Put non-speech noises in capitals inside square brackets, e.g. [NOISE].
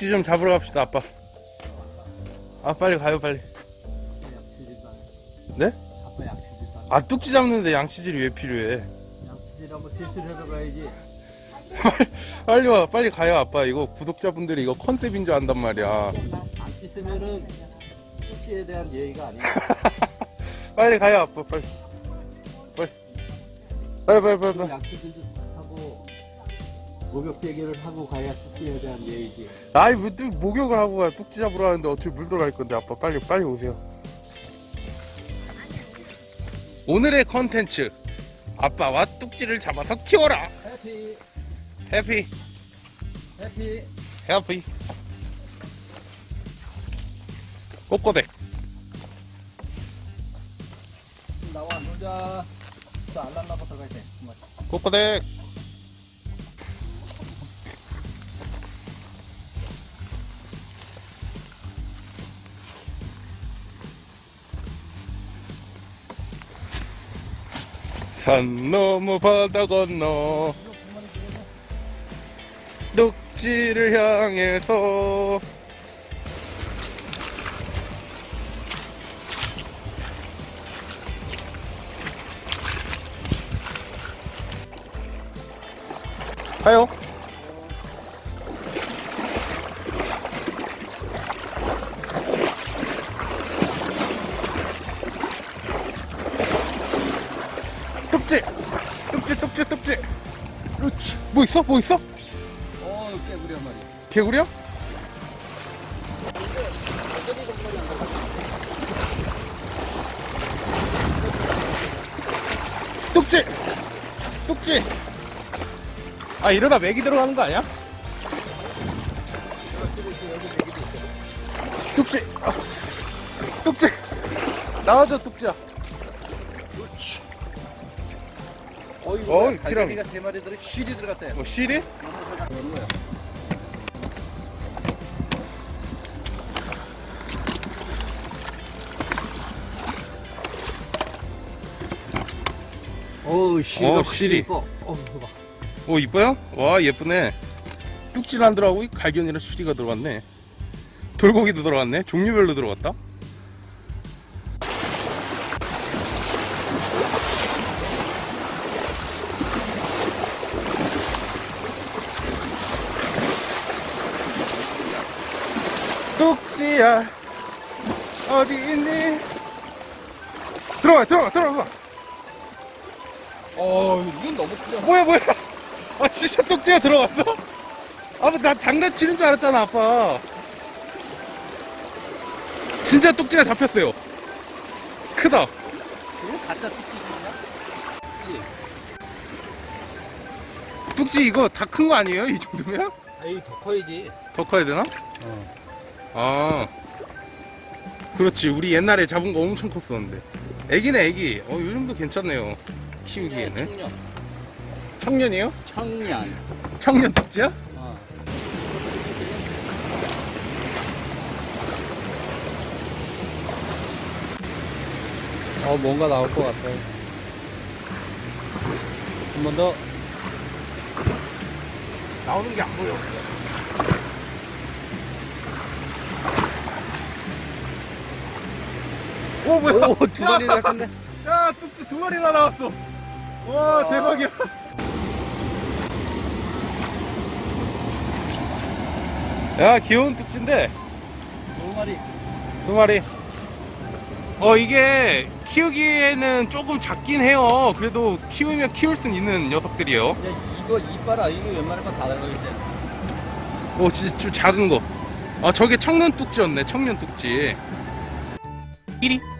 뚝지 좀 잡으러 갑시다 아빠. 아 빨리 가요 빨리. 네? 아빠 양치질 아 뚝지 잡는데 양치질이 왜 필요해? 양치질 한번 실수를 해서 가야지. 빨리 와 빨리 가요 아빠. 이거 구독자분들이 이거 컨셉인 줄 안단 말이야. 안 씻으면은 씻기에 대한 예의가 아니야. [LAUGHS] 빨리 가요 아빠. 빨리. 빨리. 빨리 빨리 빨리, 빨리. 양치질도 하고 목욕 대기를 하고 가야 씻기에 대한 예의지 아이 왜또 목욕을 하고 가 뚝지 잡으러 가는데 어차피 물 들어갈 건데 아빠 빨리 빨리 오세요. 오늘의 컨텐츠. 아빠와 뚝지를 잡아서 키워라. 해피. 해피. 해피. 해피. 꼬꼬댁 나와 놀자. 또 알람 나고 들어가야 돼 정말. 꼬꼬댁 산 넘어 바다 건너 뚝지를 향해서. 가요 뚝지 뚝지 뚝지 뚝지 그렇지 뭐 있어? 뭐 있어? 어 깨구리 한 마리. 개구리야? 뚝지! 뚝지! 아 이러다 맥이 들어가는 거 아니야? 뚝지! 아, 뚝지! 나와줘 뚝지야 어이구 어이, 갈매기가 세 마리 들어 실이 들어갔대. 뭐 거야 어우 실이. 어, 실이. 이뻐. 어우 이거 봐. 오 이뻐요? 와 예쁘네. 뚝지는 안 들어가고 이 갈견이랑 수리가 들어갔네. 돌고기도 들어갔네. 종류별로 들어갔다 뚝지야 어디 있니 들어가 들어가 들어가 어 이건 너무 크다 뭐야 뭐야 아 진짜 뚝지가 들어갔어? 아빠 나 장난치는 줄 알았잖아 아빠 진짜 뚝지가 잡혔어요 크다 이거 가짜? 그치? 뚝지 이거 다 큰 거 아니에요 이 정도면? 아이 더 커야지 더 커야 되나? 어. 아. 그렇지. 우리 옛날에 잡은 거 엄청 컸었는데. 애기네 애기. 어 요정도 괜찮네요. 키우기에는. 청년. 청년이에요? 청년. 청년 뚝지야? 어. 어 뭔가 나올 것 같아 한번 더. 나오는 게 안 보여 오 뭐야? 오두 마리 나 갔네 야 뚝지 두 마리나 나왔어. 와 대박이야. 야 귀여운 뚝지인데? 두 마리. 두 마리. 어 이게 키우기에는 조금 작긴 해요. 그래도 키우면 키울 순 있는 녀석들이에요. 야 이거 이빨 아 이거 웬만한 거다 달라있지. 오 진짜 좀 작은 거 아 저게 청년 뚝지였네 청년 뚝지 Edie.